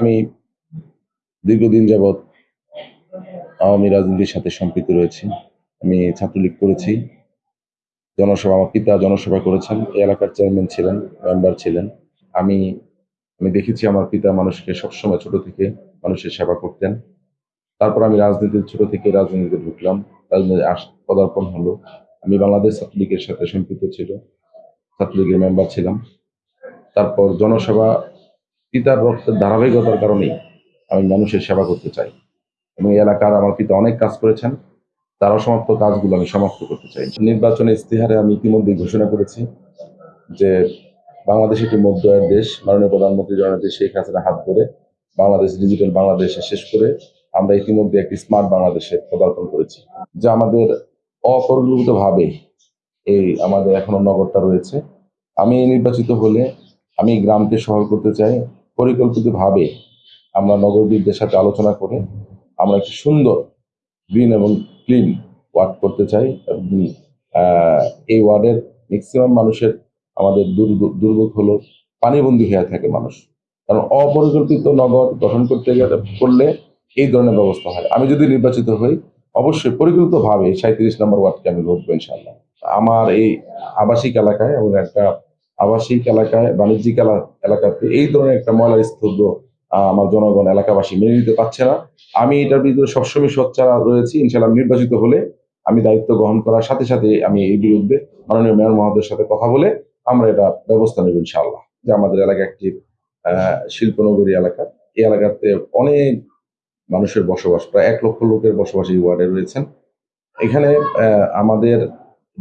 আমি দীর্ঘদিন যাবৎ আওয়ামী রাজনীতির সাথে সম্পৃক্ত রয়েছি। আমি ছাত্রলীগ করেছি। জনসভা, আমার পিতা জনসভা করেছেন। এই এলাকার চেয়ারম্যান ছিলেন, মেম্বার ছিলেন। আমি আমি দেখেছি আমার পিতা মানুষকে সবসময় ছোট থেকে মানুষের সেবা করতেন। তারপর আমি রাজনীতির ছোট থেকে রাজনীতিতে ঢুকলাম। রাজনীতি পদার্পণ হলো। আমি বাংলাদেশ ছাত্রলীগের সাথে সম্পৃক্ত ছিল। ছাত্রলীগের মেম্বার ছিলাম। তারপর জনসভা পিতার রক্তের ধারাবাহিকতার কারণেই আমি মানুষের সেবা করতে চাই। এবং এলাকার আমার পিতা অনেক কাজ করেছেন তার অসমাপ্ত কাজগুলো আমি সমাপ্ত করতে চাই। নির্বাচনের ইস্তেহারে আমি ইতিমধ্যেই ঘোষণা করেছি যে বাংলাদেশ একটি মধ্য আয়ের দেশ, মাননীয় প্রধানমন্ত্রী জননেত্রী শেখ হাসিনা হাত ধরে বাংলাদেশ ডিজিটাল বাংলাদেশে শেষ করে আমরা ইতিমধ্যে একটি স্মার্ট বাংলাদেশে পদার্পণ করেছি, যা আমাদের অপরিকল্পিতভাবে এই আমাদের এখনও নগরটা রয়েছে। আমি নির্বাচিত হলে আমি গ্রামকে শহর করতে চাই পরিকল্পিতভাবে আমরা নগরবিদদের সাথে আলোচনা করে আমরা একটি সুন্দর গ্রিন এবং ক্লিন ওয়ার্ড করতে চাই এবং এই ওয়ার্ডের ম্যাক্সিমাম মানুষের আমাদের দুর্ভ- দুর্ভোগ হলো পানিবন্দী হয়ে থাকে মানুষ। কারণ অপরিকল্পিত নগর গঠন করতে গেলে, করলে এই ধরনের ব্যবস্থা হয়। আমি যদি নির্বাচিত হই, অবশ্যই পরিকল্পিতভাবে সাঁত্রিশ নম্বর ওয়ার্ডকে আমি ভোটবো ইনশাল্লাহ আমার এই আবাসিক এলাকায় এবং একটা আবাসিক এলাকায়, বাণিজ্যিক এলা- এলাকাতে এই ধরনের একটা ময়লার স্তব্ধ আমার জনগণ, এলাকাবাসী মেনে নিতে পারছে না। আমি এটার বিরুদ্ধে সবসময় সোচ্চার রয়েছি। ইনশাল্লাহ নির্বাচিত হলে আমি দায়িত্ব গ্রহণ করার সাথে সাথে আমি এই বিরুদ্ধে মাননীয় মেয়র মহোদয়ের সাথে কথা বলে আমরা এটা ব্যবস্থা নেব ইনশাআল্লাহ। যে আমাদের এলাকা একটি শিল্পনগরী এলাকা। এই এলাকাতে অনেক মানুষের বসবাস, প্রায় এক লক্ষ লোকের বসবাস এই ওয়ার্ডে রয়েছেন। এখানে আমাদের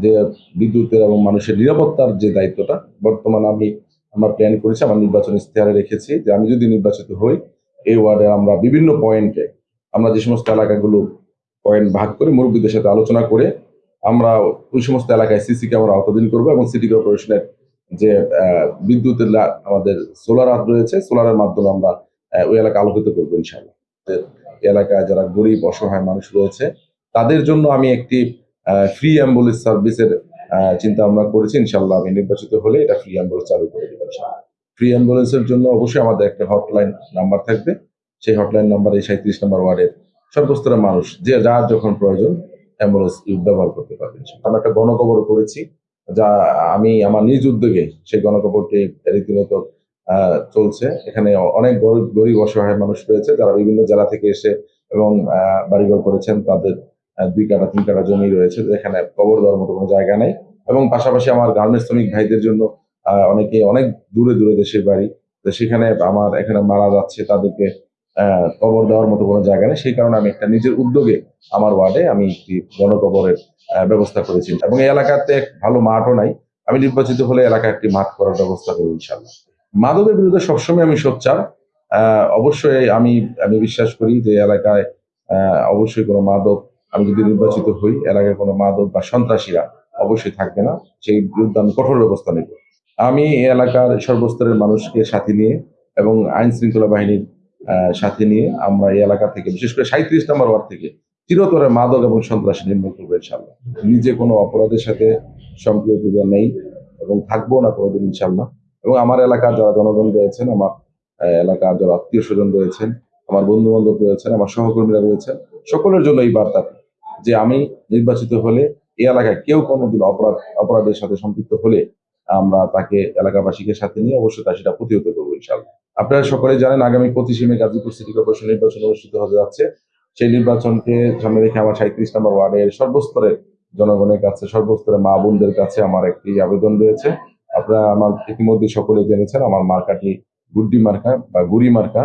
যে বিদ্যুতের এবং মানুষের নিরাপত্তার যে দায়িত্বটা, বর্তমানে আমি আমরা প্ল্যান করেছি, আমার নির্বাচন ইস্তেহারে রেখেছি যে আমি যদি নির্বাচিত হই, এই ওয়ার্ডে আমরা বিভিন্ন পয়েন্টে আমরা যে সমস্ত এলাকাগুলো পয়েন্ট ভাগ করে মুরব্বীদের সাথে আলোচনা করে আমরা ওই সমস্ত এলাকায় সিসি ক্যামেরা আওতাধীন করব এবং সিটি কর্পোরেশনের যে বিদ্যুতের আমাদের সোলার হাত রয়েছে সোলারের মাধ্যমে আমরা ওই এলাকা আলোকিত করব ইনশাআল্লাহ। এলাকায় যারা গরিব, অসহায় মানুষ রয়েছে, তাদের জন্য আমি একটি ফ্রি অ্যাম্বুলেন্স সার্ভিসের চিন্তা ভাবনা করেছি ইনশাল্লাহ আমি নির্বাচিত হলে এটা ফ্রি অ্যাম্বুলেন্স চালু করে দেবো ফ্রি অ্যাম্বুলেন্সের জন্য অবশ্যই আমাদের একটা হটলাইন নাম্বার থাকবে। সেই হটলাইন নাম্বার এই সাঁত্রিশ নম্বর ওয়ার্ডের সর্বস্তরের মানুষ, যে যার যখন প্রয়োজন অ্যাম্বুলেন্স ব্যবহার করতে পারবে আমরা একটা গণকবর করেছি, যা আমি আমার নিজ উদ্যোগে সেই গণকবরটি রীতিমতো চলছে। এখানে অনেক গরিব গরিব অসহায় মানুষ রয়েছে, যারা বিভিন্ন জেলা থেকে এসে এবং বাড়িঘর করেছেন, তাদের দুই কাটা, তিন কাটা জমি রয়েছে, যেখানে কবর দেওয়ার মতো কোনো জায়গা নেই। এবং পাশাপাশি আমার গার্মেন্টস শ্রমিক ভাইদের জন্য অনেকে অনেক দূরে দূরে দেশের বাড়ি। তো সেখানে আমার এখানে মারা যাচ্ছে, তাদেরকে কবর দেওয়ার মতো কোনো জায়গা নেই। সেই কারণে আমি একটা নিজের উদ্যোগে আমার ওয়ার্ডে আমি একটি গণকবরের ব্যবস্থা করেছি। এবং এই এলাকাতে ভালো মাঠও নাই। আমি নির্বাচিত হলে এলাকায় একটি মাঠ করার ব্যবস্থা করব ইনশাল্লাহ মাদকের বিরুদ্ধে সবসময় আমি সোচ্চার। অবশ্যই আমি আমি বিশ্বাস করি যে এলাকায় অবশ্যই কোনো মাদক আমি যদি নির্বাচিত হই এলাকায় কোনো মাদক বা সন্ত্রাসীরা অবশ্যই থাকবে না। সেই বিরুদ্ধে আমি কঠোর ব্যবস্থা নেব। আমি এই এলাকার সর্বস্তরের মানুষকে সাথে নিয়ে এবং আইন শৃঙ্খলা বাহিনীর সাথে নিয়ে আমরা এই এলাকা থেকে, বিশেষ করে সাঁত্রিশ নম্বর ওয়ার্ড থেকে চিরতরে মাদক এবং সন্ত্রাসী নির্মূল করব ইনশাল্লাহ নিজে কোনো অপরাধের সাথে সম্পৃক্ত নেই এবং থাকব না কোনোদিন ইনশাল্লাহ এবং আমার এলাকার যারা জনগণ রয়েছেন, আমার এলাকার যারা আত্মীয় স্বজন রয়েছেন, আমার বন্ধু বান্ধব রয়েছেন, আমার সহকর্মীরা রয়েছেন, সকলের জন্য এই বার্তা যে আমি নির্বাচিত হলে এই এলাকায় কেউ কোনোদিন অপরাধ, অপরাধের সাথে সম্পৃক্ত হলে আমরা তাকে এলাকাবাসীকে সাথে নিয়ে অবশ্যই তা সেটা প্রতিহত করব ইনশাল্লাহ আপনারা সকলে জানেন আগামী পঁচিশে মে গাজীপুর সিটি কর্পোরেশন নির্বাচন অনুষ্ঠিত হতে যাচ্ছে। সেই নির্বাচনকে সামনে রেখে আমার সাঁত্রিশ নম্বর ওয়ার্ডের সর্বস্তরের জনগণের কাছে, সর্বস্তরের মা বোনদের কাছে আমার একটি আবেদন রয়েছে। আপনারা আমার ইতিমধ্যে সকলে জেনেছেন আমার মার্কাটি গুড্ডি মার্কা বা গুড়ি মার্কা।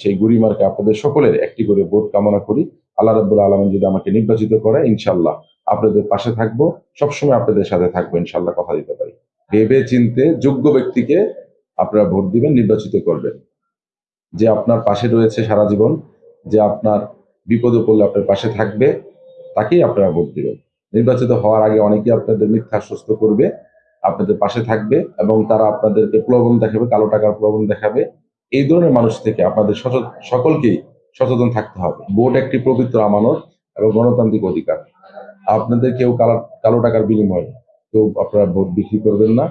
সেই গুড়ি মার্কা আপনাদের সকলের একটি করে ভোট কামনা করি। আল্লাহ রাব্বুল আলমিন যদি আমাকে নির্বাচিত করে ইনশাল্লাহ আপনাদের পাশে থাকব। সবসময় আপনাদের সাথে থাকব ইনশাল্লাহ কথা দিতে পারি। ভেবে চিনতে যোগ্য ব্যক্তিকে আপনারা ভোট দিবেন, নির্বাচিত করবেন। যে আপনার পাশে রয়েছে সারা জীবন, যে আপনার বিপদে পড়লে আপনার পাশে থাকবে, তাকেই আপনারা ভোট দিবেন। নির্বাচিত হওয়ার আগে অনেকেই আপনাদের মিথ্যা আশ্বস্ত করবে, আপনাদের পাশে থাকবে এবং তারা আপনাদেরকে প্রলোভন দেখাবে, কালো টাকার প্রলোভন দেখাবে। এই ধরনের মানুষ থেকে আপনাদের সকলকেই সচেতন থাকতে হবে। ভোট একটি পবিত্র আমানত এবং গণতান্ত্রিক অধিকার। আপনাদের কেউ কালো টাকার বিনিময়ে কেউ আপনারা ভোট বিক্রি করবেন না।